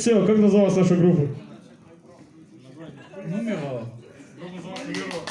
все, как называлась наша группа? Нумеро. Группа называлась